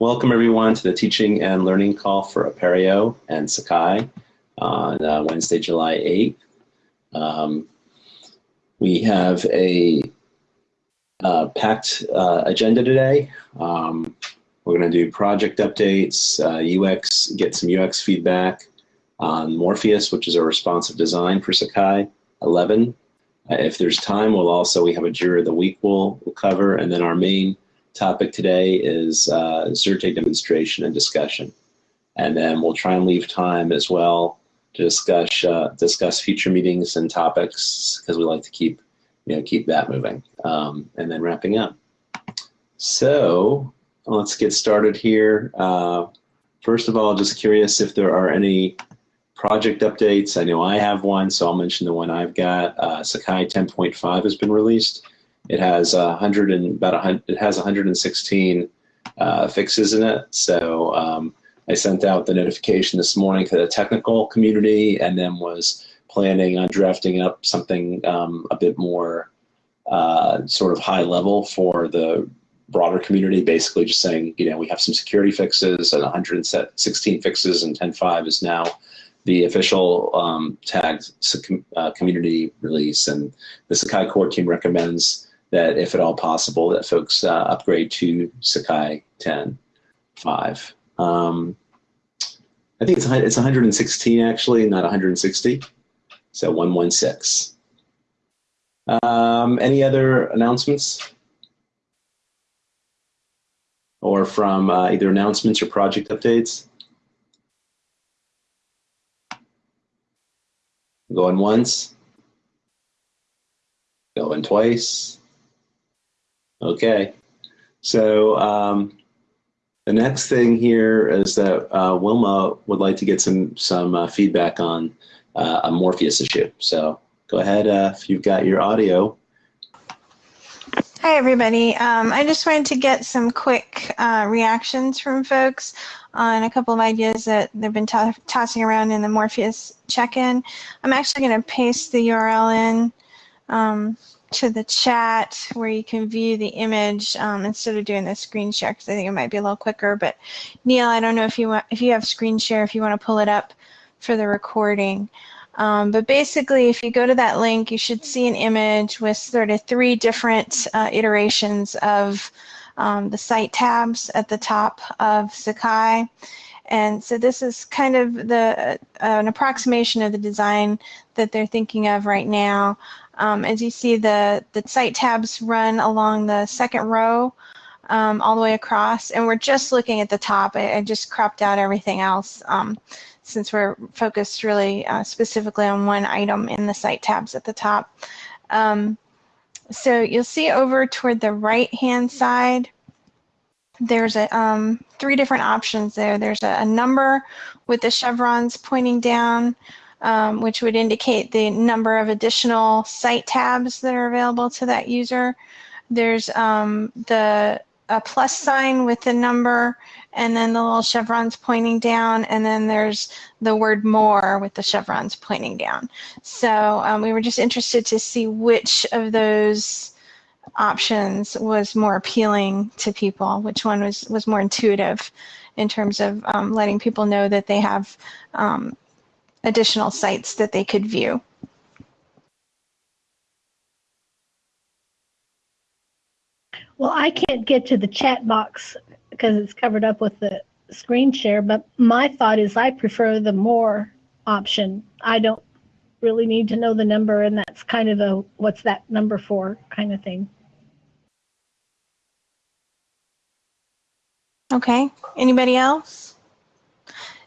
Welcome everyone to the teaching and learning call for Apereo and Sakai on uh, Wednesday, July 8th. Um, we have a uh, packed uh, agenda today. Um, we're going to do project updates, UX, uh, get some UX feedback on Morpheus, which is a responsive design for Sakai 11. Uh, if there's time, we'll also, we have a Jira of the Week we'll, we'll cover, and then our main topic today is uh, Xerte demonstration and discussion. And then we'll try and leave time as well to discuss uh, discuss future meetings and topics because we like to keep you know keep that moving. Um, and then wrapping up. So let's get started here. Uh, first of all, just curious if there are any project updates. I know I have one, so I'll mention the one I've got. Uh, Sakai 10.5 has been released. It has a hundred and about a it has 116 uh, fixes in it. So um, I sent out the notification this morning to the technical community, and then was planning on drafting up something um, a bit more uh, sort of high level for the broader community. Basically, just saying, you know, we have some security fixes and 116 fixes, and 10.5 is now the official um, tagged uh, community release. And the Sakai core team recommends that if at all possible, that folks uh, upgrade to Sakai 10.5. Um, I think it's it's 116 actually, not 160. So 116. Um, any other announcements? Or from uh, either announcements or project updates? Going once. Going twice. Okay. So um, the next thing here is that uh, Wilma would like to get some some uh, feedback on uh, a Morpheus issue. So go ahead uh, if you've got your audio. Hi, everybody. Um, I just wanted to get some quick uh, reactions from folks on a couple of ideas that they've been tossing around in the Morpheus check-in. I'm actually going to paste the URL in. Um, to the chat where you can view the image um, instead of doing the screen share because I think it might be a little quicker. But Neil, I don't know if you want if you have screen share if you want to pull it up for the recording. Um, but basically, if you go to that link, you should see an image with sort of three different uh, iterations of um, the site tabs at the top of Sakai. And so this is kind of the uh, an approximation of the design that they're thinking of right now. Um, as you see, the, the site tabs run along the second row um, all the way across, and we're just looking at the top. I, I just cropped out everything else um, since we're focused really uh, specifically on one item in the site tabs at the top. Um, so you'll see over toward the right-hand side, there's a um, three different options there. There's a, a number with the chevrons pointing down um, which would indicate the number of additional site tabs that are available to that user. There's um, the a plus sign with the number and then the little chevrons pointing down and then there's the word more with the chevrons pointing down. So um, we were just interested to see which of those options was more appealing to people, which one was, was more intuitive in terms of um, letting people know that they have um, additional sites that they could view. Well, I can't get to the chat box because it's covered up with the screen share, but my thought is I prefer the more option. I don't really need to know the number, and that's kind of a what's that number for kind of thing. Okay, anybody else?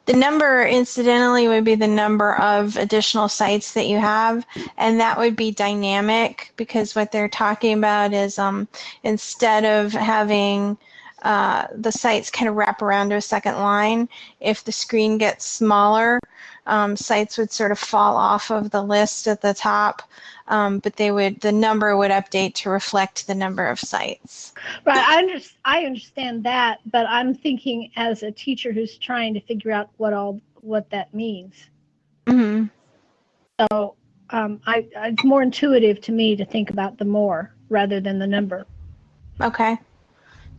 The number, incidentally, would be the number of additional sites that you have, and that would be dynamic because what they're talking about is um, instead of having uh, the sites kind of wrap around to a second line, if the screen gets smaller, um, sites would sort of fall off of the list at the top um, but they would the number would update to reflect the number of sites. Right, I, under, I understand that, but I'm thinking as a teacher who's trying to figure out what all what that means. Mm-hmm. So um, I, it's more intuitive to me to think about the more rather than the number. Okay.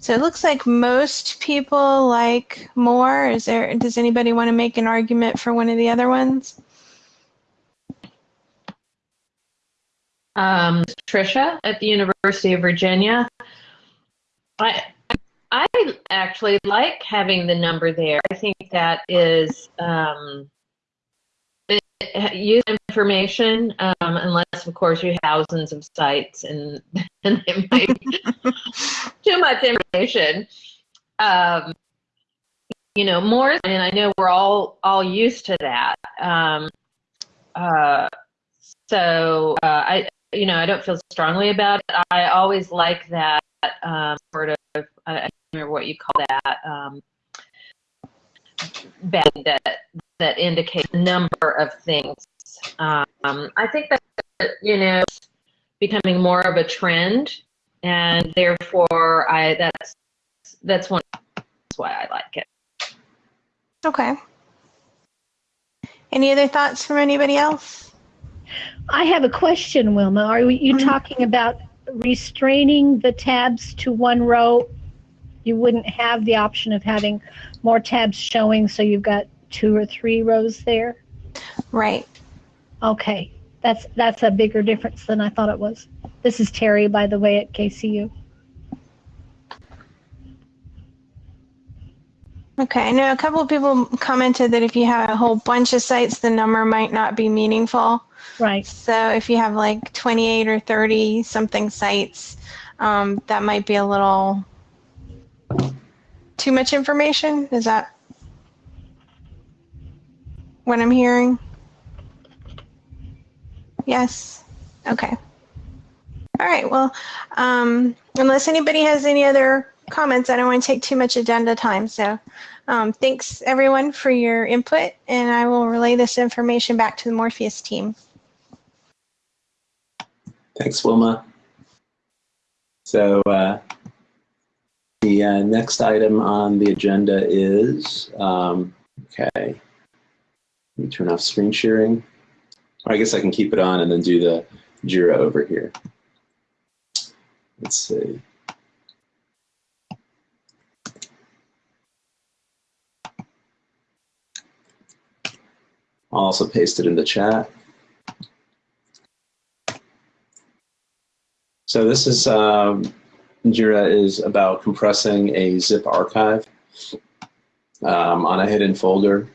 So it looks like most people like more. Is there? Does anybody want to make an argument for one of the other ones? um, Trisha at the University of Virginia. I I actually like having the number there. I think that is um, use information, um, unless of course you have thousands of sites and, and it might be too much information. Um, you know, more, and I know we're all all used to that. Um, uh, so uh, I, you know, I don't feel strongly about it. I always like that um, sort of, I don't remember what you call that, um, that, that indicates a number of things. Um, I think that, you know, becoming more of a trend, and therefore, I that's that's one that's why I like it. Okay. Any other thoughts from anybody else? I have a question, Wilma. Are you Mhm. talking about restraining the tabs to one row? You wouldn't have the option of having more tabs showing, so you've got two or three rows there? Right. Okay, that's that's a bigger difference than I thought it was. This is Terry, by the way, at KCU. Okay. I know a couple of people commented that if you have a whole bunch of sites, the number might not be meaningful. Right. So if you have like 28 or 30 something sites, um, that might be a little too much information. Is that what I'm hearing? Yes. Okay. All right. Well, um, unless anybody has any other comments, I don't want to take too much agenda time. So um, thanks everyone for your input, and I will relay this information back to the Morpheus team. Thanks, Wilma. So uh, the uh, next item on the agenda is, um, okay, let me turn off screen sharing. I guess I can keep it on and then do the JIRA over here. Let's see. I'll also paste it in the chat. So this is, um, Jira is about compressing a zip archive um, on a hidden folder.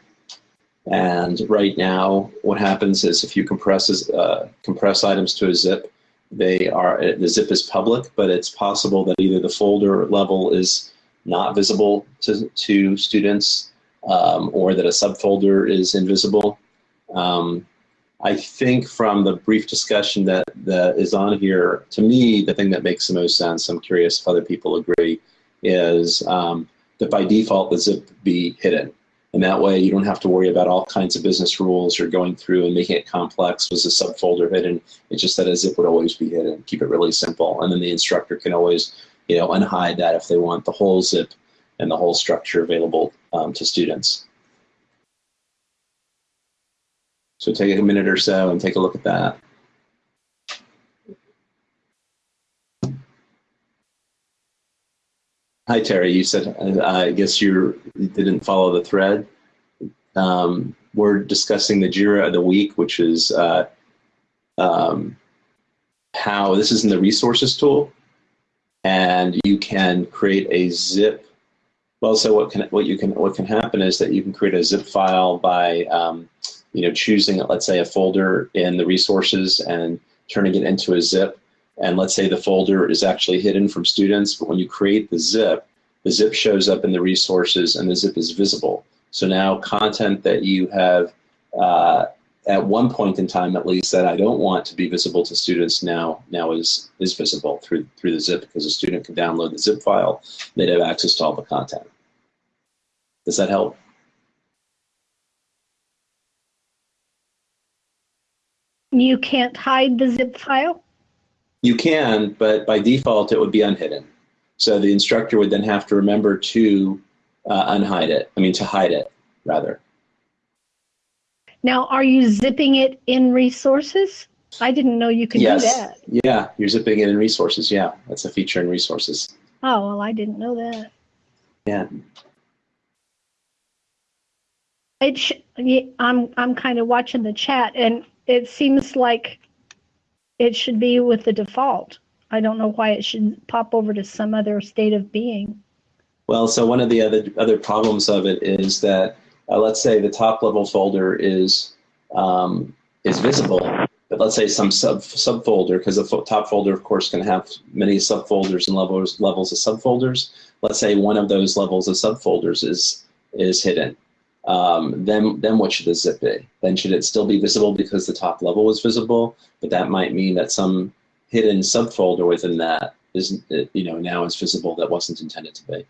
And right now, what happens is if you compress, uh, compress items to a zip, they are, the zip is public, but it's possible that either the folder level is not visible to, to students um, or that a subfolder is invisible. Um, I think from the brief discussion that, that is on here, to me, the thing that makes the most sense, I'm curious if other people agree, is um, that by default the zip be hidden. And that way you don't have to worry about all kinds of business rules or going through and making it complex. Was a subfolder hidden? It's just that a zip would always be hidden. Keep it really simple. And then the instructor can always, you know, unhide that if they want the whole zip and the whole structure available um, to students. So take a minute or so and take a look at that. Hi, Terry. You said, uh, I guess you didn't follow the thread. Um, we're discussing the JIRA of the week, which is uh, um, how this is in the resources tool, and you can create a zip. Well, so what can what you can what can happen is that you can create a zip file by um, you know choosing let's say a folder in the resources and turning it into a zip. And let's say the folder is actually hidden from students, but when you create the zip, the zip shows up in the resources and the zip is visible. So now content that you have uh, at one point in time, at least, that I don't want to be visible to students now now is is visible through through the zip because a student can download the zip file. They'd have access to all the content. Does that help? You can't hide the zip file? You can, but by default, it would be unhidden. So the instructor would then have to remember to uh, unhide it. I mean, to hide it, rather. Now, are you zipping it in resources? I didn't know you could yes. do that. Yeah, you're zipping it in resources. Yeah, that's a feature in resources. Oh, well, I didn't know that. Yeah. It I'm I'm kind of watching the chat, and it seems like it should be with the default. I don't know why it should pop over to some other state of being. Well, so one of the other other problems of it is that uh, let's say the top level folder is um, is visible, but let's say some sub subfolder because the top folder, of course, can have many subfolders and levels levels of subfolders. Let's say one of those levels of subfolders is is hidden. Um, then then what should the zip be? Then should it still be visible because the top level was visible? But that might mean that some hidden subfolder within that isn't you know now is visible that wasn't intended to be.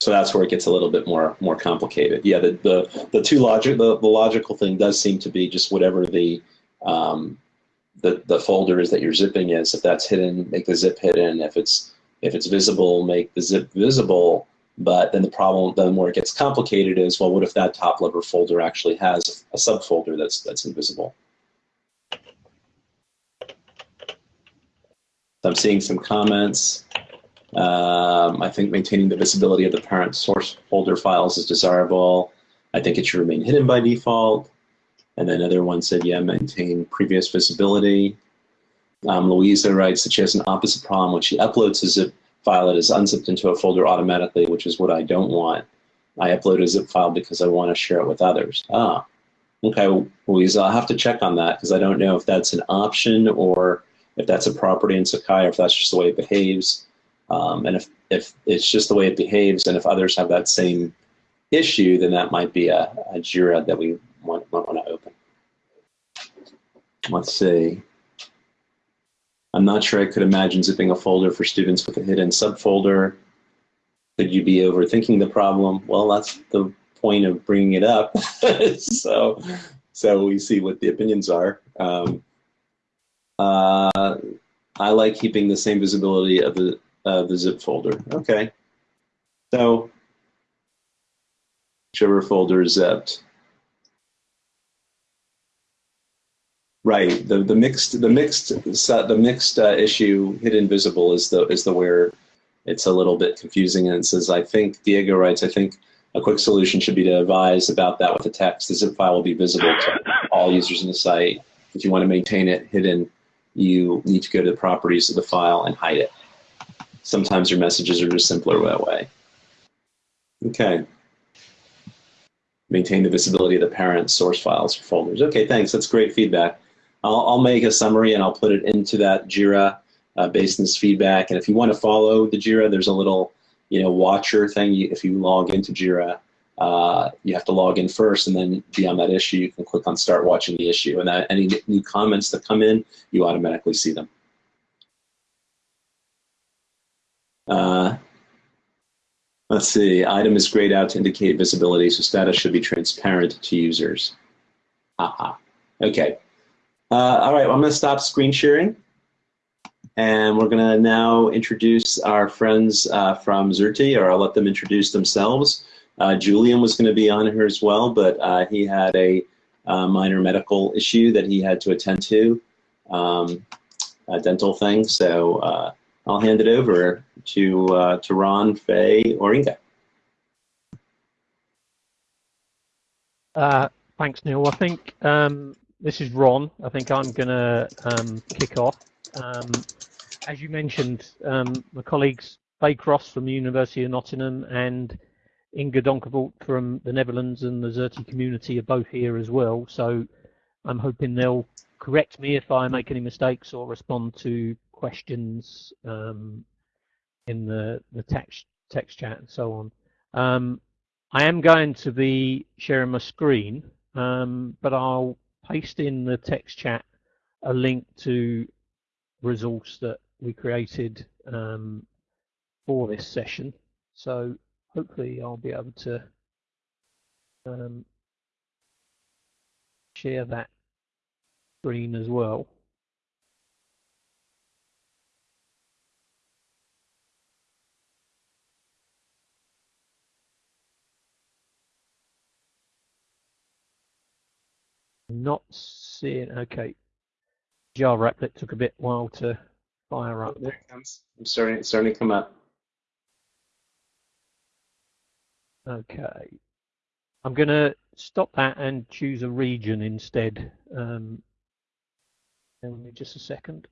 So that's where it gets a little bit more more complicated. Yeah, the the, the two logic the, the logical thing does seem to be just whatever the um, the the folder is that you're zipping is. If that's hidden, make the zip hidden. If it's if it's visible, make the zip visible. But then the problem, then where it gets complicated is, well, what if that top level folder actually has a subfolder that's that's invisible? I'm seeing some comments. Um, I think maintaining the visibility of the parent source folder files is desirable. I think it should remain hidden by default. And then another one said, yeah, maintain previous visibility. Um, Louisa writes that she has an opposite problem when she uploads a zip file it is unzipped into a folder automatically, which is what I don't want. I upload a zip file because I want to share it with others. Ah, okay, Louisa, I'll have to check on that because I don't know if that's an option or if that's a property in Sakai or if that's just the way it behaves. Um, and if, if it's just the way it behaves and if others have that same issue, then that might be a, a JIRA that we want, might want to open. Let's see. I'm not sure I could imagine zipping a folder for students with a hidden subfolder. Could you be overthinking the problem? Well, that's the point of bringing it up. so, so we see what the opinions are. Um, uh, I like keeping the same visibility of the uh, the zip folder. Okay. So, whichever folder is zipped. Right. The the mixed the mixed the mixed uh, issue hidden visible is the is the where it's a little bit confusing and it says I think Diego writes I think a quick solution should be to advise about that with the text. The zip file will be visible to all users in the site. If you want to maintain it hidden, you need to go to the properties of the file and hide it. Sometimes your messages are just simpler that way. Okay. Maintain the visibility of the parent source files for folders. Okay, thanks. That's great feedback. I'll, I'll make a summary and I'll put it into that JIRA uh, this feedback. And if you want to follow the JIRA, there's a little, you know, watcher thing. If you log into JIRA, uh, you have to log in first, and then be on that issue. You can click on Start Watching the Issue, and that any new comments that come in, you automatically see them. Uh, let's see. Item is grayed out to indicate visibility, so status should be transparent to users. Aha. Okay. Uh, all right, well, I'm going to stop screen sharing. And we're going to now introduce our friends uh, from Xerte, or I'll let them introduce themselves. Uh, Julian was going to be on here as well, but uh, he had a uh, minor medical issue that he had to attend to, um, a dental thing. So uh, I'll hand it over to, uh, to Ron, Faye, or Inga. thanks, Neil. I think um, this is Ron. I think I'm going to um, kick off. Um, as you mentioned, um, my colleagues Faye Cross from the University of Nottingham and Inga Donkervoort from the Netherlands and the Xerte community are both here as well. So I'm hoping they'll correct me if I make any mistakes or respond to questions um, in the, the text, text chat and so on. Um, I am going to be sharing my screen, um, but I'll paste in the text chat a link to resource that we created um, for this session. So hopefully I'll be able to um, share that screen as well. Not seeing. Okay. Jar applet took a bit while to fire up. There it comes. I'm starting, it's starting to come up. Okay. I'm going to stop that and choose a region instead. Um, give me just a second.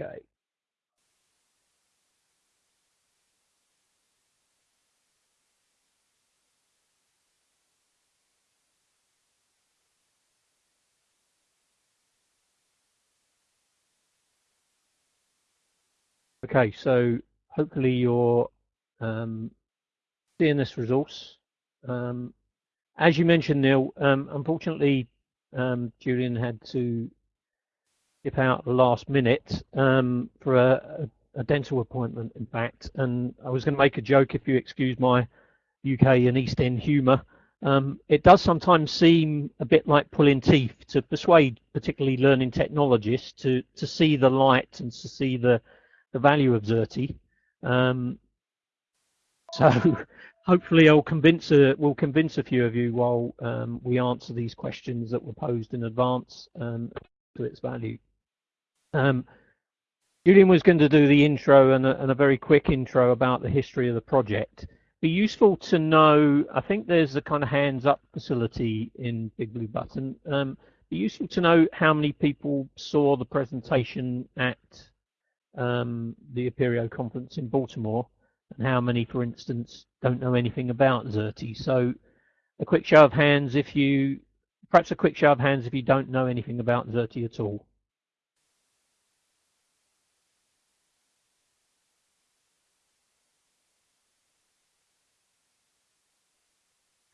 Okay. Okay, so hopefully you're um, seeing this resource. Um, as you mentioned, Neil, um, unfortunately, um, Julian had to dip out last minute um, for a, a, dental appointment, in fact. And I was going to make a joke, if you excuse my UK and East End humour. Um, it does sometimes seem a bit like pulling teeth to persuade, particularly learning technologists, to to see the light and to see the the value of Xerte. Um, so hopefully I'll convince a, will convince a few of you while um, we answer these questions that were posed in advance um, to its value. Um, Julian was going to do the intro and a, and a, very quick intro about the history of the project. Be useful to know, I think there's a kind of hands up facility in Big Blue Button. Um, be useful to know how many people saw the presentation at um, the Apereo conference in Baltimore and how many, for instance, don't know anything about Xerte. So a quick show of hands if you, perhaps a quick show of hands if you don't know anything about Xerte at all.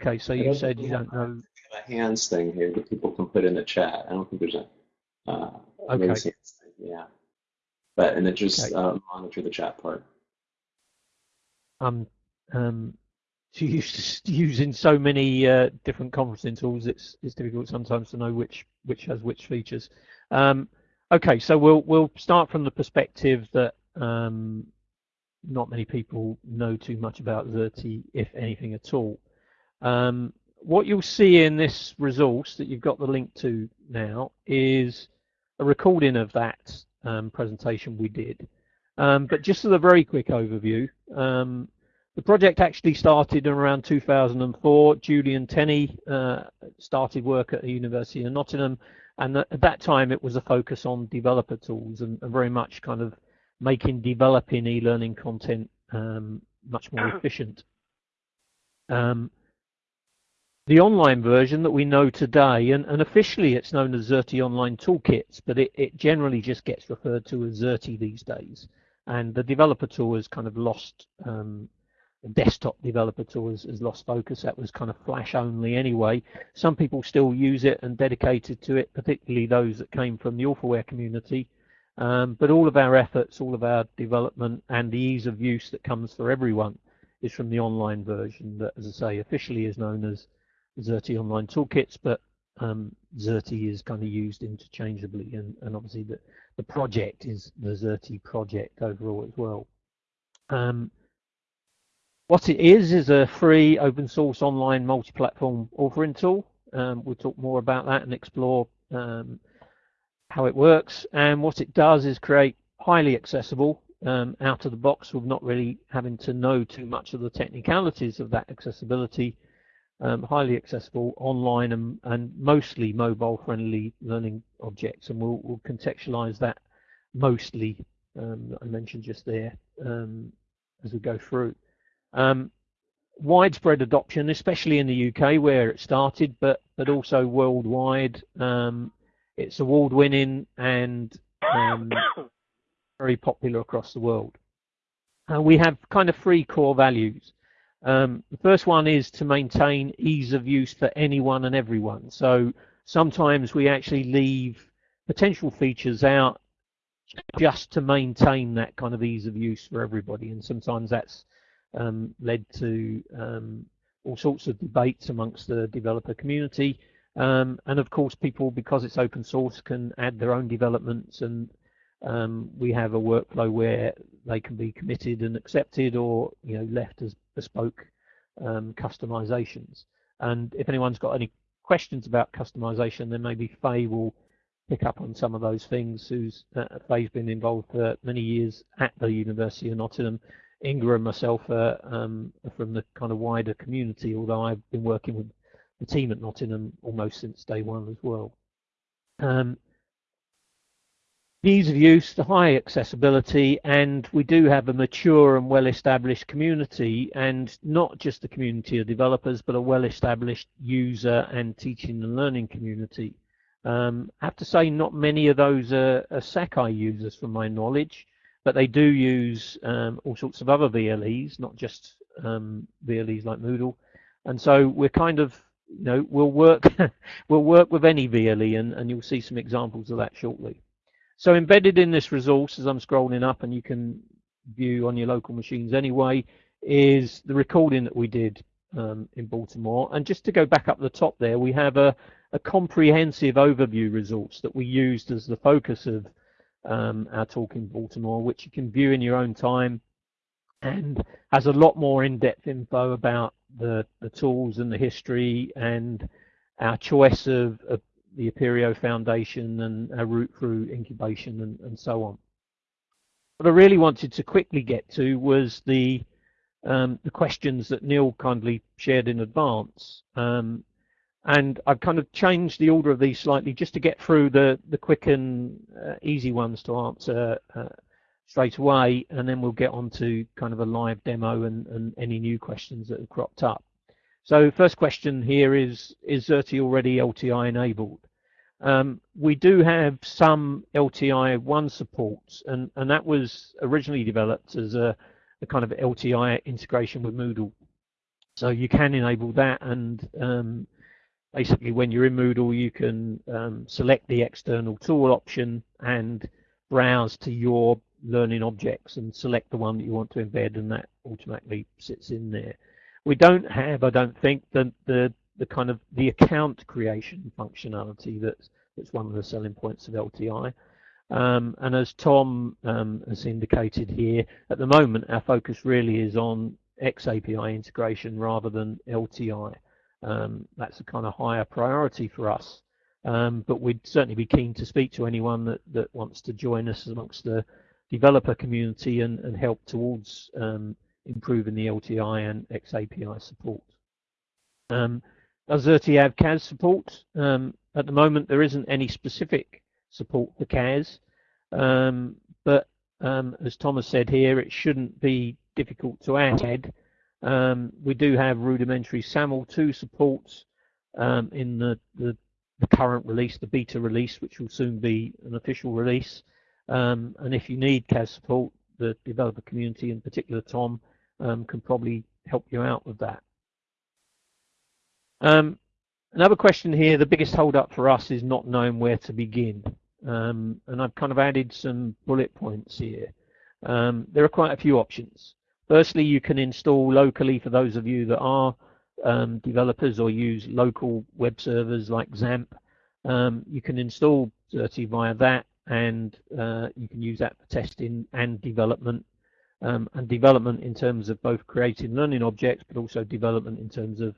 Okay, so you said you don't know. A hands thing here that people can put in the chat. I don't think there's a. Uh, okay. Yeah. But and then just okay. uh, monitor the chat part. I'm um, used using so many uh, different conferencing tools. It's it's difficult sometimes to know which which has which features. Um, okay, so we'll we'll start from the perspective that um, not many people know too much about Xerte, if anything at all. Um, what you'll see in this resource that you've got the link to now is a recording of that um, presentation we did. Um, but just as a very quick overview, um, the project actually started in around 2004. Julian Tenney uh, started work at the University of Nottingham, and at that time it was a focus on developer tools and, and very much kind of making developing e-learning content um, much more efficient. Um, the online version that we know today, and, and officially it's known as Xerte Online Toolkits, but it, it generally just gets referred to as Xerte these days. And the developer tool has kind of lost, um, the desktop developer tool has, has lost focus. That was kind of Flash only anyway. Some people still use it and dedicated to it, particularly those that came from the Authorware community. Um, but all of our efforts, all of our development and the ease of use that comes for everyone is from the online version that, as I say, officially is known as Xerte Online Toolkits, but um, Xerte is kind of used interchangeably, and, and obviously the, the project is the Xerte project overall as well. Um, what it is is a free open source online multi-platform authoring tool. Um, we'll talk more about that and explore um, how it works. And what it does is create highly accessible um, out of the box with not really having to know too much of the technicalities of that accessibility um, highly accessible online and, and mostly mobile friendly learning objects and we'll, we'll contextualize that mostly um, that I mentioned just there um, as we go through. Um, widespread adoption, especially in the UK where it started, but but also worldwide. Um, it's award winning and um, very popular across the world. Uh, we have kind of three core values. Um, the first one is to maintain ease of use for anyone and everyone. So sometimes we actually leave potential features out just to maintain that kind of ease of use for everybody. And sometimes that's um, led to um, all sorts of debates amongst the developer community. Um, and of course, people, because it's open source, can add their own developments and um, we have a workflow where they can be committed and accepted or you know left as bespoke um, customizations. And if anyone's got any questions about customization, then maybe Faye will pick up on some of those things. Who's uh, Faye's been involved for many years at the University of Nottingham. Inga and myself are, um, are from the kind of wider community, although I've been working with the team at Nottingham almost since day one as well. Um, ease of use, the high accessibility, and we do have a mature and well-established community, and not just the community of developers, but a well-established user and teaching and learning community. Um, I have to say, not many of those are, are Sakai users, from my knowledge, but they do use um, all sorts of other VLEs, not just um, VLEs like Moodle. And so we're kind of, you know, we'll work, we'll work with any VLE, and, and you'll see some examples of that shortly. So embedded in this resource, as I'm scrolling up, and you can view on your local machines anyway, is the recording that we did um, in Baltimore. And just to go back up the top there, we have a, a comprehensive overview resource that we used as the focus of um, our talk in Baltimore, which you can view in your own time and has a lot more in-depth info about the, the tools and the history and our choice of, of the Apereo Foundation and our route through incubation and, and so on. What I really wanted to quickly get to was the um, the questions that Neil kindly shared in advance. Um, and I've kind of changed the order of these slightly just to get through the, the quick and uh, easy ones to answer uh, straight away, and then we'll get on to kind of a live demo and, and any new questions that have cropped up. So first question here is, is Xerte already LTI enabled? Um, we do have some LTI 1 support, and, and that was originally developed as a, a kind of LTI integration with Moodle. So you can enable that, and um, basically when you're in Moodle, you can um, select the external tool option and browse to your learning objects and select the one that you want to embed, and that automatically sits in there. We don't have, I don't think, the, the the kind of the account creation functionality that's that's one of the selling points of LTI. Um, and as Tom um, has indicated here, at the moment our focus really is on XAPI integration rather than LTI. Um, that's a kind of higher priority for us. Um, but we'd certainly be keen to speak to anyone that, that wants to join us amongst the developer community and, and help towards um, improving the LTI and XAPI support. Um, have CAS support? Um, at the moment, there isn't any specific support for CAS, um, but um, as Thomas said here, it shouldn't be difficult to add. Um, we do have rudimentary SAML 2 support um, in the, the, the, current release, the beta release, which will soon be an official release. And if you need CAS support, the developer community, in particular Tom, can probably help you out with that. Um, another question here, the biggest holdup for us is not knowing where to begin. Um, and I've kind of added some bullet points here. Um, there are quite a few options. Firstly, you can install locally for those of you that are um, developers or use local web servers like XAMPP. Um, you can install Xerte via that and uh, you can use that for testing and development. Um, and development in terms of both creating learning objects, but also development in terms of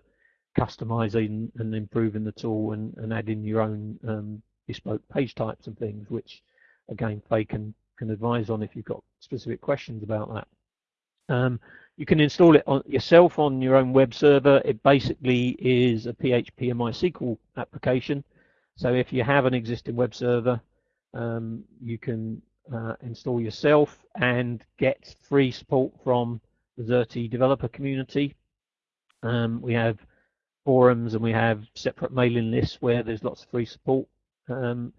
customizing and improving the tool and, and adding your own um, bespoke page types and things, which again Faye can, can advise on if you've got specific questions about that. Um, you can install it on yourself on your own web server. It basically is a PHP and MySQL application. So if you have an existing web server, um, you can uh, install yourself and get free support from the Xerte developer community. Um, we have forums and we have separate mailing lists where there's lots of free support. Um,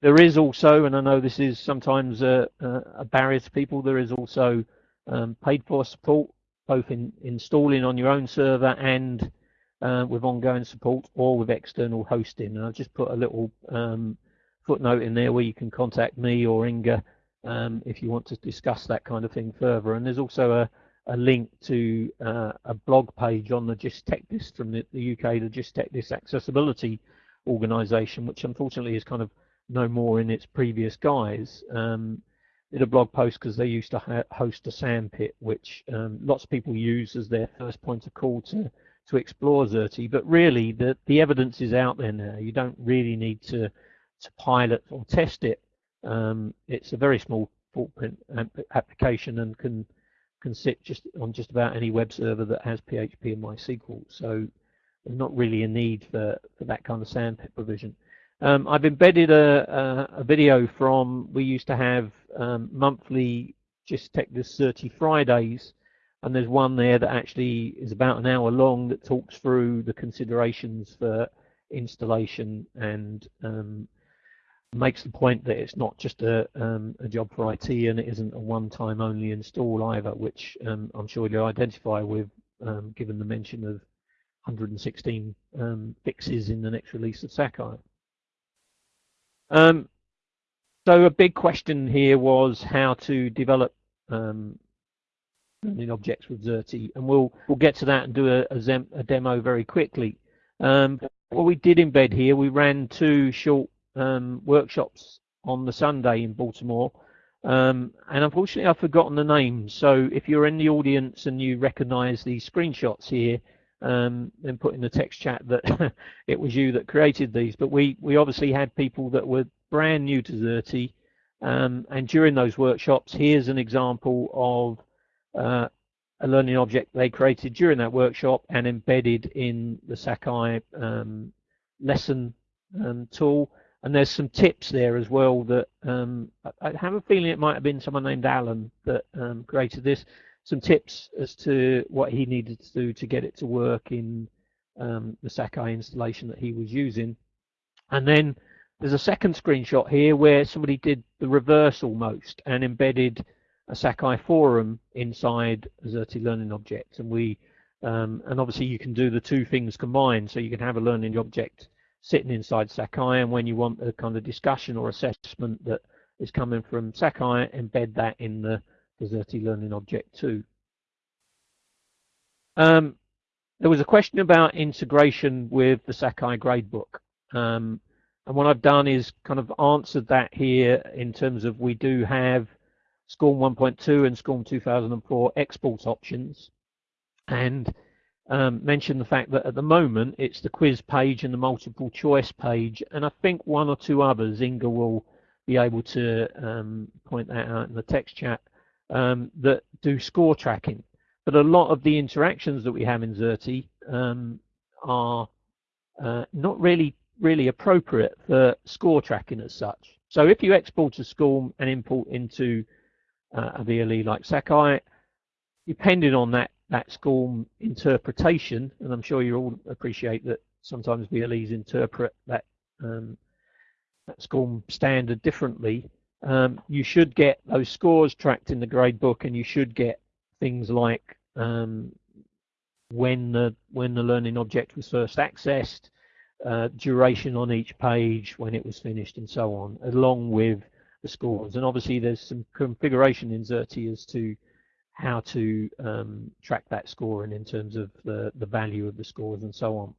there is also, and I know this is sometimes a, a barrier to people, there is also um, paid for support, both in installing on your own server and uh, with ongoing support or with external hosting. And I'll just put a little um, footnote in there where you can contact me or Inga um, if you want to discuss that kind of thing further. And there's also a, a link to uh, a blog page on the JISC TechDis from the, the UK, the JISC TechDis Accessibility Organisation, which unfortunately is kind of no more in its previous guise. Um, did a blog post because they used to host a sandpit, which um, lots of people use as their first point of call to to explore Xerte. But really, the the evidence is out there now. You don't really need to to pilot or test it. Um, it's a very small footprint application and can can sit just on just about any web server that has PHP and MySQL. So there's not really a need for, for that kind of sandpit provision. Um, I've embedded a, a, a, video from, we used to have um, monthly JISC TechDis Xerte Fridays, and there's one there that actually is about an hour long that talks through the considerations for installation and um, makes the point that it's not just a, um, a job for IT and it isn't a one-time only install either, which um, I'm sure you'll identify with, um, given the mention of 116 um, fixes in the next release of Sakai. Um, so a big question here was how to develop um, learning objects with Xerte, and we'll we'll get to that and do a, a, a demo very quickly. What we did embed here, we ran two short um, workshops on the Sunday in Baltimore, um, and unfortunately I've forgotten the names. So if you're in the audience and you recognise these screenshots here, um, then put in the text chat that it was you that created these. But we, we obviously had people that were brand new to Xerte, um, and during those workshops, here's an example of uh, a learning object they created during that workshop and embedded in the Sakai um, lesson um, tool. And there's some tips there as well that um, I have a feeling it might have been someone named Alan that um, created this some tips as to what he needed to do to get it to work in um, the Sakai installation that he was using. And then there's a second screenshot here where somebody did the reverse almost and embedded a Sakai forum inside a Xerte learning object. And we um, and obviously you can do the two things combined. So you can have a learning object sitting inside Sakai, and when you want a kind of discussion or assessment that is coming from Sakai, embed that in the Xerte learning object too. Um, there was a question about integration with the Sakai gradebook. Um, and what I've done is kind of answered that here in terms of we do have SCORM 1.2 and SCORM 2004 export options and um, mention the fact that at the moment it's the quiz page and the multiple choice page and I think one or two others Inga will be able to um, point that out in the text chat um, that do score tracking. But a lot of the interactions that we have in Xerte um, are uh, not really really appropriate for score tracking as such. So if you export a score and import into uh, a VLE like Sakai, depending on that that SCORM interpretation, and I'm sure you all appreciate that sometimes VLEs interpret that um, that SCORM standard differently um, you should get those scores tracked in the grade book, and you should get things like um, when the when the learning object was first accessed, uh, duration on each page, when it was finished, and so on, along with the scores. And obviously, there's some configuration in Xerte as to how to um, track that scoring in terms of the, the value of the scores and so on.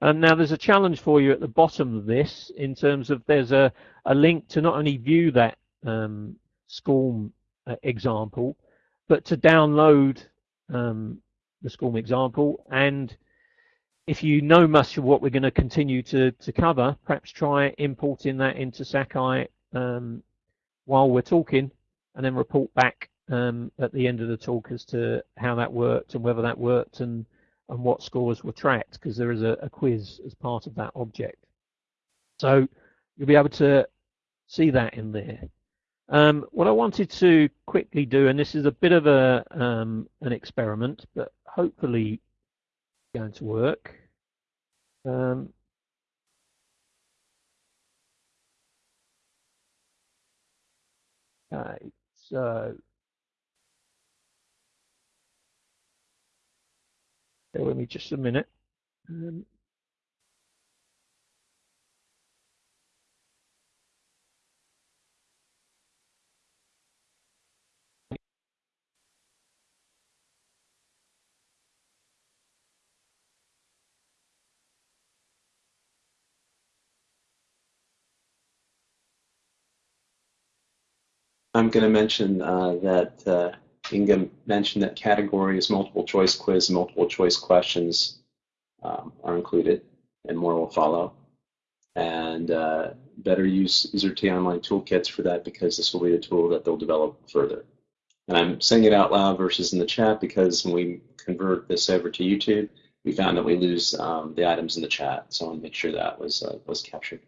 And now there's a challenge for you at the bottom of this in terms of there's a, a link to not only view that um, SCORM uh, example, but to download um, the SCORM example. And if you know much of what we're going to continue to, to cover, perhaps try importing that into Sakai um, while we're talking and then report back um, at the end of the talk as to how that worked and whether that worked and and what scores were tracked because there is a, a, quiz as part of that object. So you'll be able to see that in there. Um, what I wanted to quickly do, and this is a bit of a um, an experiment, but hopefully going to work. Um, okay, so Bear with me just a minute. Um, I'm going to mention uh, that uh, Inga mentioned that categories, multiple choice quiz, multiple choice questions um, are included, and more will follow. And uh, better use T Online toolkits for that because this will be a tool that they'll develop further. And I'm saying it out loud versus in the chat because when we convert this over to YouTube, we found that we lose um, the items in the chat. So I want to make sure that was uh, was captured.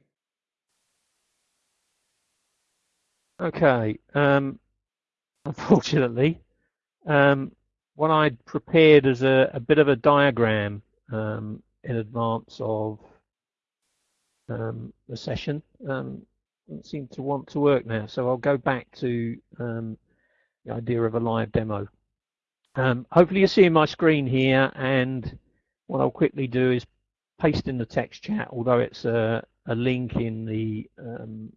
Okay. Um, unfortunately, um, what I'd prepared is a, a, bit of a diagram um, in advance of um, the session um, doesn't seem to want to work now. So I'll go back to um, the idea of a live demo. hopefully you're seeing my screen here and what I'll quickly do is paste in the text chat, although it's a, a link in the um,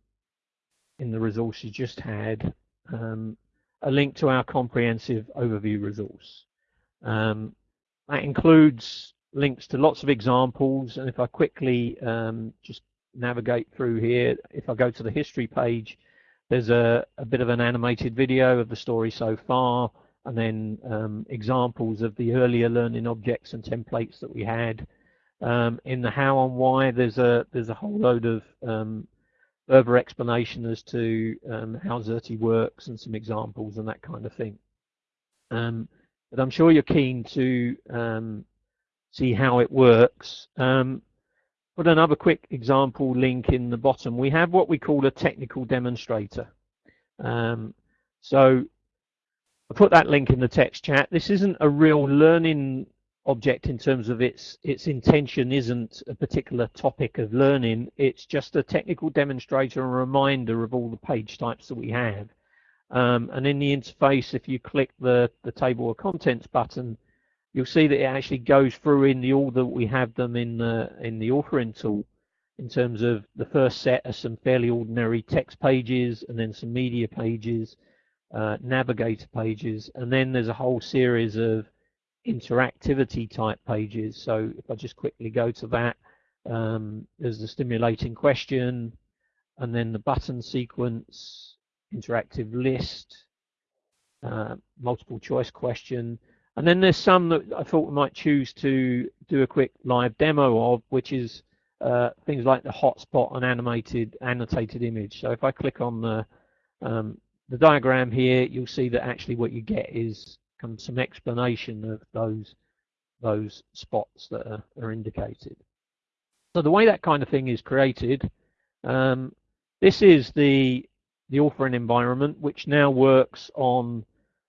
in the resource you just had, um, a link to our comprehensive overview resource. Um, that includes links to lots of examples, and if I quickly um, just navigate through here, if I go to the history page, there's a, a bit of an animated video of the story so far, and then um, examples of the earlier learning objects and templates that we had. Um, in the how and why, there's a there's a whole load of um, further explanation as to um, how Xerte works and some examples and that kind of thing. Um, but I'm sure you're keen to um, see how it works. put another quick example link in the bottom. We have what we call a technical demonstrator. so I put that link in the text chat. This isn't a real learning object in terms of its its intention isn't a particular topic of learning. It's just a technical demonstrator and reminder of all the page types that we have. Um, and in the interface, if you click the, the table of contents button, you'll see that it actually goes through in the order that we have them in the in the authoring tool in terms of the first set are some fairly ordinary text pages and then some media pages uh, navigator pages, and then there's a whole series of interactivity type pages. So if I just quickly go to that, um, there's the stimulating question, and then the button sequence, interactive list, uh, multiple choice question, and then there's some that I thought we might choose to do a quick live demo of, which is uh, things like the hotspot and animated annotated image. So if I click on the um, the diagram here, you'll see that actually what you get is some explanation of those those spots that are, are indicated. So the way that kind of thing is created, um, this is the the authoring environment, which now works on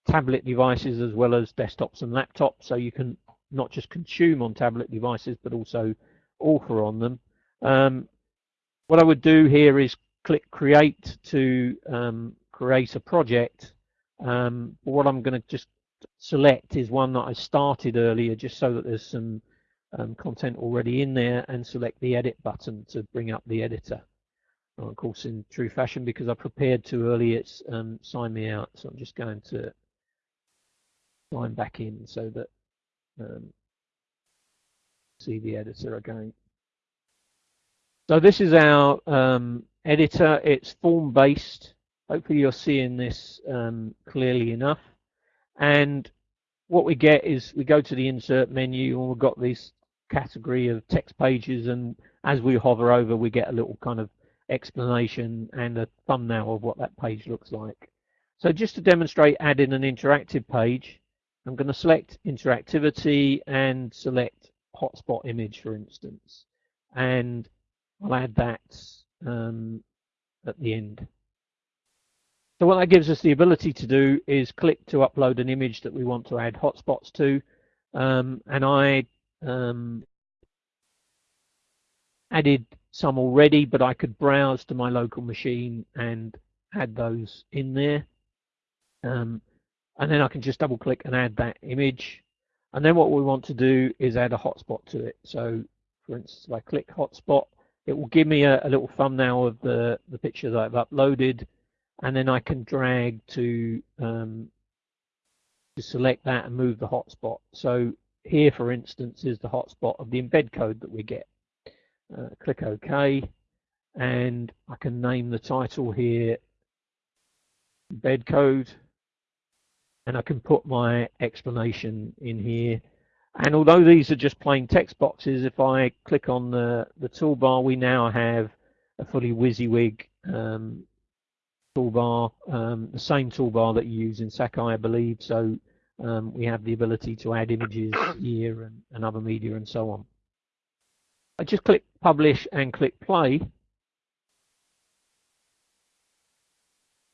tablet devices as well as desktops and laptops. So you can not just consume on tablet devices, but also author on them. Um, what I would do here is click create to um, create a project. Um, what I'm going to just select is one that I started earlier just so that there's some um, content already in there and select the edit button to bring up the editor. And of course, in true fashion, because I prepared too early, it's um, signed me out. So I'm just going to sign back in so that um, see the editor again. So this is our um, editor. It's form based. Hopefully you're seeing this um, clearly enough. And what we get is we go to the insert menu and we've got this category of text pages and as we hover over we get a little kind of explanation and a thumbnail of what that page looks like. So just to demonstrate adding an interactive page, I'm going to select interactivity and select hotspot image for instance and I'll add that um, at the end. So what that gives us the ability to do is click to upload an image that we want to add hotspots to. Um, and I um, added some already, but I could browse to my local machine and add those in there. Um, and then I can just double click and add that image. And then what we want to do is add a hotspot to it. So for instance, if I click hotspot, it will give me a, a little thumbnail of the, the picture that I've uploaded and then I can drag to um, to select that and move the hotspot. So here, for instance, is the hotspot of the embed code that we get. Uh, click OK, and I can name the title here embed code, and I can put my explanation in here. And although these are just plain text boxes, if I click on the, the toolbar, we now have a fully WYSIWYG um, toolbar, um, the same toolbar that you use in Sakai, I believe. So um, we have the ability to add images here and, and other media and so on. I just click publish and click play.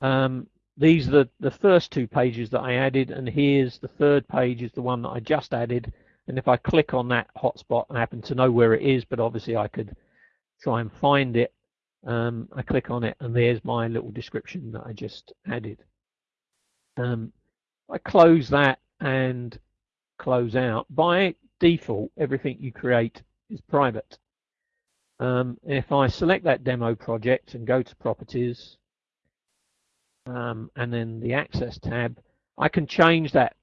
Um, these are the, the first two pages that I added and here's the third page is the one that I just added and if I click on that hotspot I happen to know where it is but obviously I could try and find it um, I click on it and there's my little description that I just added. Um, I close that and close out. By default everything you create is private. Um, if I select that demo project and go to properties um, and then the access tab, I can change that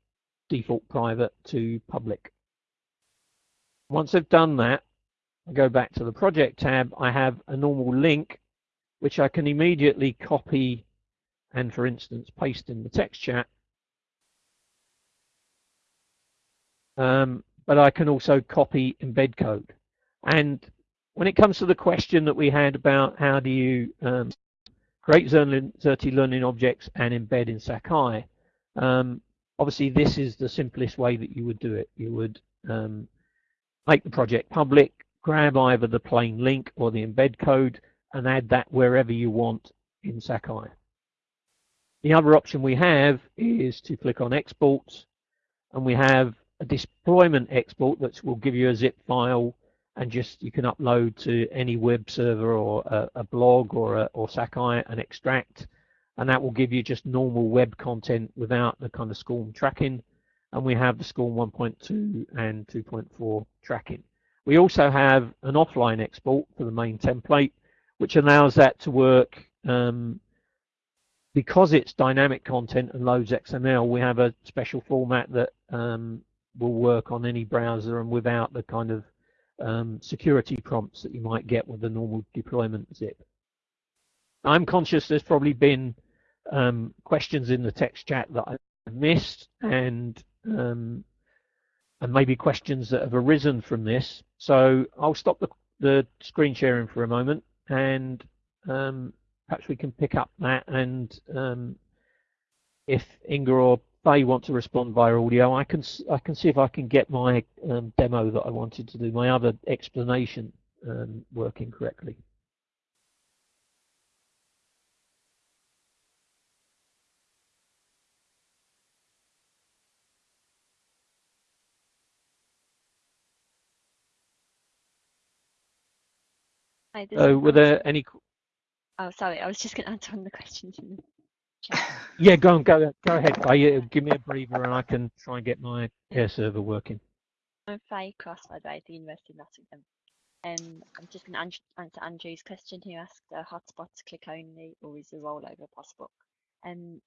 default private to public. Once I've done that, I go back to the project tab, I have a normal link which I can immediately copy and for instance paste in the text chat. Um, but I can also copy embed code. And when it comes to the question that we had about how do you um, create Xerte learning objects and embed in Sakai. Um, obviously, this is the simplest way that you would do it. You would um, make the project public, grab either the plain link or the embed code, and add that wherever you want in Sakai. The other option we have is to click on export, and we have a deployment export that will give you a zip file and just you can upload to any web server or a, a blog or, a, or Sakai and extract and that will give you just normal web content without the kind of SCORM tracking and we have the SCORM 1.2 and 2.4 tracking. We also have an offline export for the main template which allows that to work um, because it's dynamic content and loads XML we have a special format that um, will work on any browser and without the kind of um, security prompts that you might get with the normal deployment zip. I'm conscious there's probably been um, questions in the text chat that I missed and um, and maybe questions that have arisen from this. So I'll stop the, the screen sharing for a moment and um, perhaps we can pick up that and um, if Inga or they want to respond via audio, I can I can see if I can get my um, demo that I wanted to do, my other explanation um, working correctly. Hi, so were there any Oh, sorry, I was just going to answer on the questions yeah, go on, go go ahead. I, give me a breather, and I can try and get my air server working. I'm Faye Cross, by the way, at the University of Nottingham. Um, I'm just going to answer Andrew's question. He asked, "Are hotspots click only, or is the rollover possible?" Um,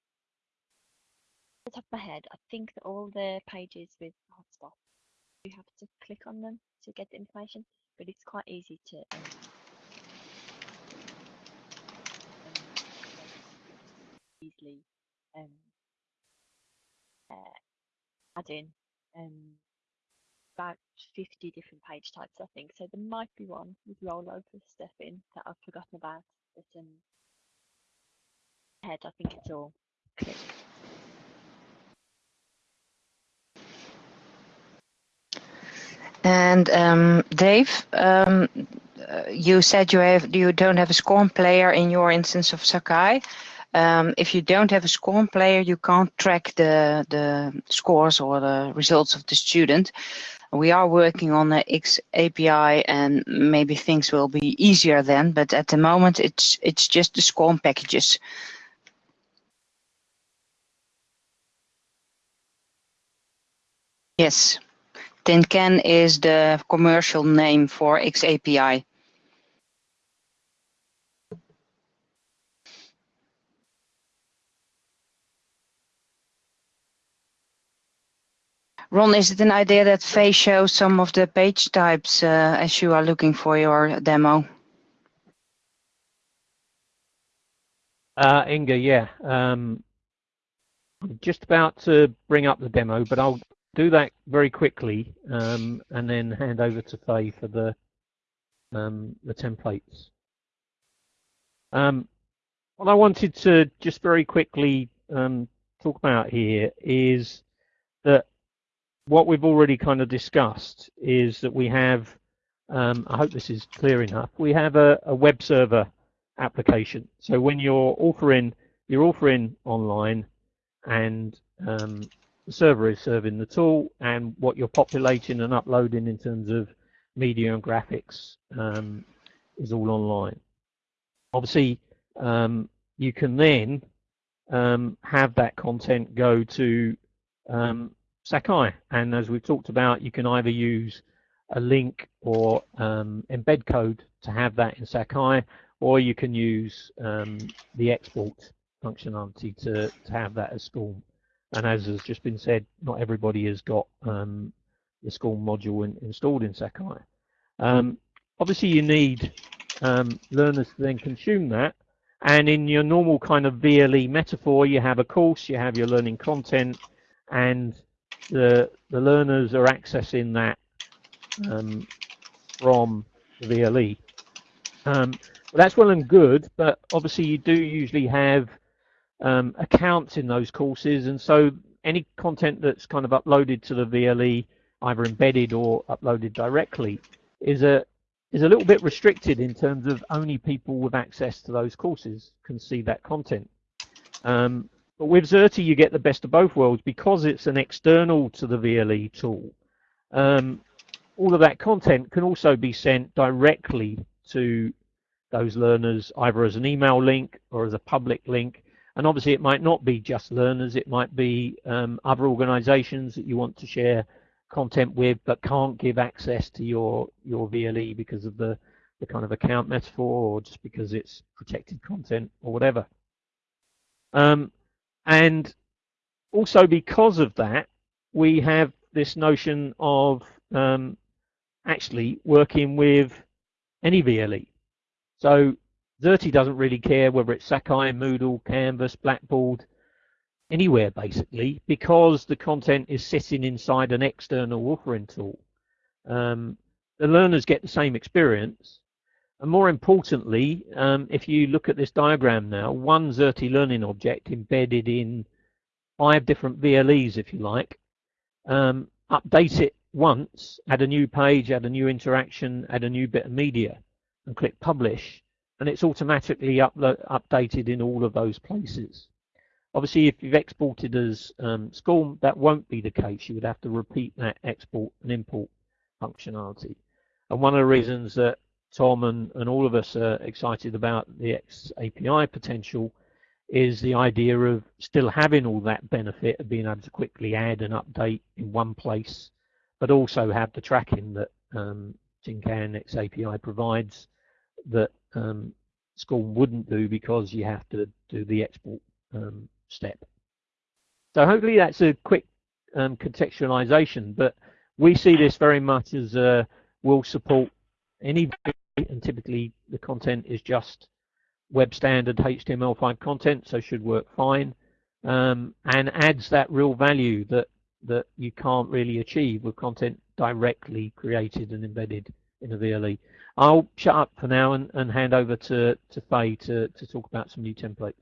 off the top of my head, I think that all the pages with hotspots, you have to click on them to get the information, but it's quite easy to. Um, easily um, uh, add in um, about 50 different page types, I think. So there might be one with rollover stuff in that I've forgotten about. But um, head, I think it's all clear. And um, Dave, um, uh, you said you have you don't have a SCORM player in your instance of Sakai. Um, if you don't have a SCORM player, you can't track the, the scores or the results of the student. We are working on the X API and maybe things will be easier then, but at the moment it's it's just the SCORM packages. Yes, TinCan is the commercial name for XAPI. Ron, is it an idea that Faye shows some of the page types uh, as you are looking for your demo? Uh, Inga, yeah. Um, I'm just about to bring up the demo, but I'll do that very quickly um, and then hand over to Faye for the um, the templates. Um, what I wanted to just very quickly um, talk about here is that what we've already kind of discussed is that we have, um, I hope this is clear enough, we have a, a web server application. So when you're authoring, you're authoring online and um, the server is serving the tool and what you're populating and uploading in terms of media and graphics um, is all online. Obviously, um, you can then um, have that content go to um, Sakai. And as we've talked about, you can either use a link or um, embed code to have that in Sakai, or you can use um, the export functionality to, to have that as SCORM. And as has just been said, not everybody has got um, the SCORM module in, installed in Sakai. Um, obviously, you need um, learners to then consume that. And in your normal kind of VLE metaphor, you have a course, you have your learning content, and the, the learners are accessing that um, from the VLE. Um, that's well and good, but obviously you do usually have um, accounts in those courses, and so any content that's kind of uploaded to the VLE, either embedded or uploaded directly, is a is a little bit restricted in terms of only people with access to those courses can see that content. Um, but with Xerte, you get the best of both worlds because it's an external to the VLE tool. Um, all of that content can also be sent directly to those learners, either as an email link or as a public link. And obviously, it might not be just learners, it might be um, other organizations that you want to share content with but can't give access to your your VLE because of the the kind of account metaphor or just because it's protected content or whatever. Um, and also because of that, we have this notion of um, actually working with any VLE. So Xerte doesn't really care whether it's Sakai, Moodle, Canvas, Blackboard, anywhere basically because the content is sitting inside an external authoring tool. Um, the learners get the same experience. And more importantly, um, if you look at this diagram now, one Xerte learning object embedded in five different VLEs, if you like, um, update it once, add a new page, add a new interaction, add a new bit of media, and click publish, and it's automatically updated in all of those places. Obviously, if you've exported as um, SCORM, that won't be the case. You would have to repeat that export and import functionality. And one of the reasons that Tom and, and all of us are excited about the X API potential is the idea of still having all that benefit of being able to quickly add and update in one place, but also have the tracking that um, TinCan X API provides that um, wouldn't do because you have to do the export um, step. So hopefully that's a quick um, contextualization, but we see this very much as uh, will support any and typically the content is just web standard HTML5 content, so should work fine, um, and adds that real value that that you can't really achieve with content directly created and embedded in a VLE. I'll shut up for now and, and hand over to, to Faye to, to talk about some new templates.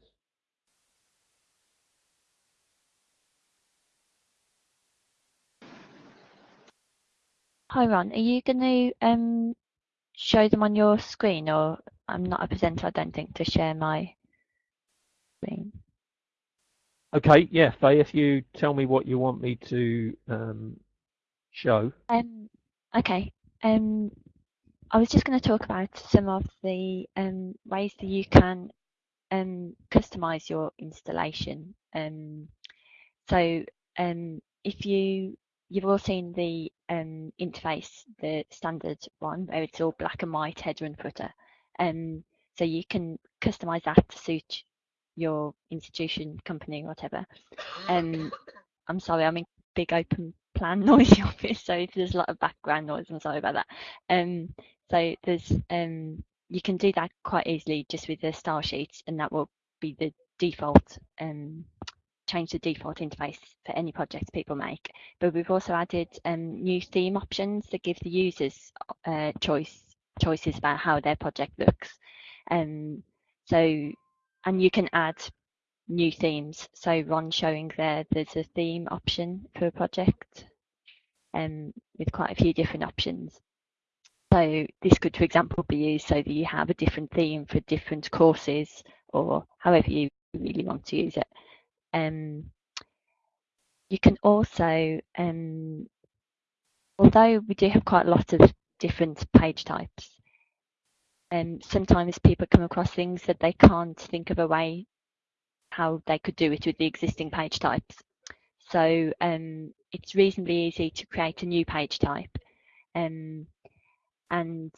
Hi Ron, are you going to um, show them on your screen or I'm not a presenter I don't think to share my screen. Okay, yeah, Faye, if you tell me what you want me to um, show. Um, okay, um, I was just going to talk about some of the um, ways that you can um, customize your installation. Um, so um, if you you've all seen the um, interface, the standard one, where it's all black and white header and footer. Um, so you can customize that to suit your institution, company, whatever. Um, I'm sorry, I'm in big open plan noisy office, so if there's a lot of background noise, I'm sorry about that. Um, so there's um, you can do that quite easily just with the style sheets, and that will be the default um, change the default interface for any projects people make. But we've also added um, new theme options that give the users uh, choice choices about how their project looks. Um, so, and you can add new themes. So Ron showing there, there's a theme option for a project um, with quite a few different options. So this could, for example, be used so that you have a different theme for different courses or however you really want to use it. Um, you can also, um, although we do have quite a lot of different page types, um, sometimes people come across things that they can't think of a way how they could do it with the existing page types. So um, it's reasonably easy to create a new page type. Um, and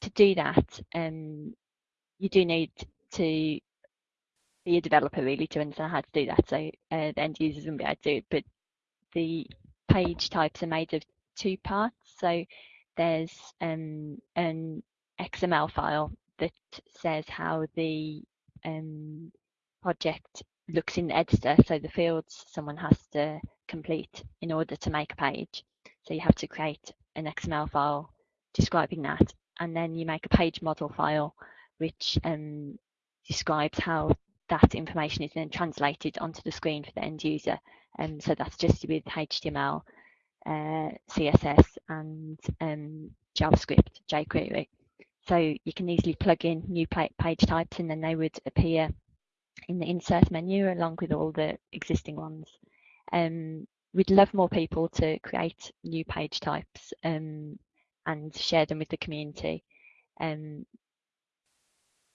to do that, um, you do need to a developer really to understand how to do that. So uh, the end users won't be able to do it, but the page types are made of two parts. So there's um, an XML file that says how the um, project looks in the editor. So the fields someone has to complete in order to make a page. So you have to create an XML file describing that. And then you make a page model file which um, describes how that information is then translated onto the screen for the end user. Um, so that's just with HTML, uh, CSS and um, JavaScript, jQuery. So you can easily plug in new page types and then they would appear in the insert menu along with all the existing ones. Um, we'd love more people to create new page types um, and share them with the community. Um,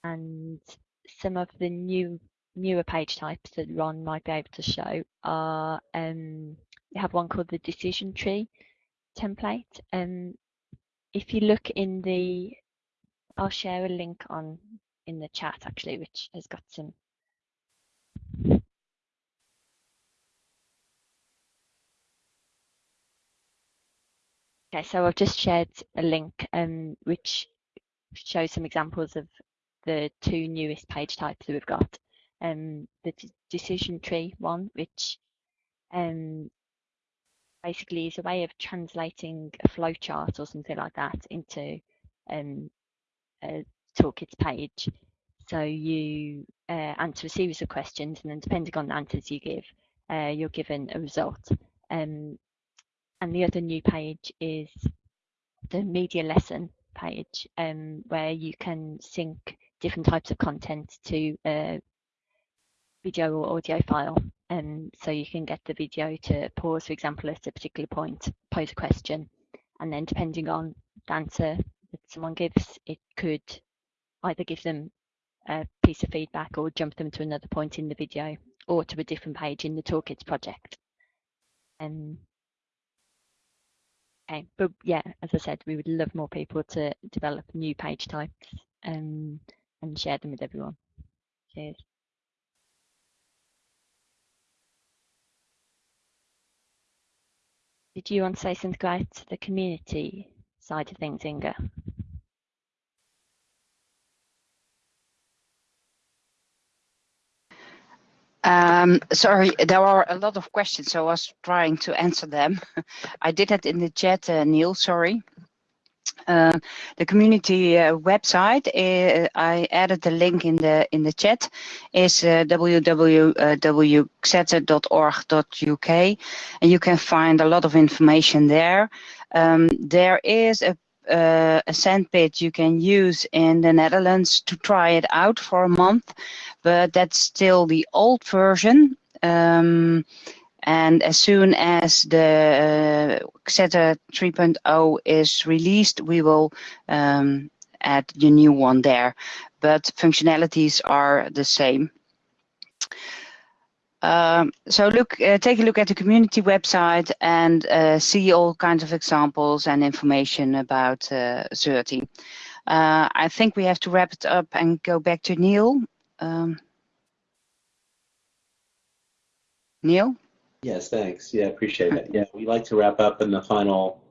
and some of the new newer page types that Ron might be able to show are um, we have one called the decision tree template. Um, if you look in the, I'll share a link on in the chat actually, which has got some Okay, so I've just shared a link um, which shows some examples of the two newest page types that we've got. Um, the decision tree one, which um, basically is a way of translating a flowchart or something like that into um, a toolkits page. So you uh, answer a series of questions, and then depending on the answers you give, uh, you're given a result. Um, and the other new page is the media lesson page um, where you can sync different types of content to a video or audio file. Um, so you can get the video to pause, for example, at a particular point, pose a question, and then depending on the answer that someone gives, it could either give them a piece of feedback or jump them to another point in the video or to a different page in the Toolkits project. Um, okay, but yeah, as I said, we would love more people to develop new page types um, and share them with everyone. Cheers. Did you want to say something about the community side of things, Inga? Um, sorry, there are a lot of questions, so I was trying to answer them. I did that in the chat, uh, Neil, sorry. Uh, the community uh, website, uh, I added the link in the in the chat, is uh, and you can find a lot of information there. Um, there is a uh, a sandpit you can use in the Netherlands to try it out for a month, but that's still the old version. Um, and as soon as the uh, Xerte 3.0 is released, we will um, add the new one there. But functionalities are the same. Um, so look, uh, take a look at the community website and uh, see all kinds of examples and information about uh, Xerte. Uh, I think we have to wrap it up and go back to Neil. Um, Neil? Yes, thanks. Yeah, appreciate it. Yeah, we like to wrap up in the final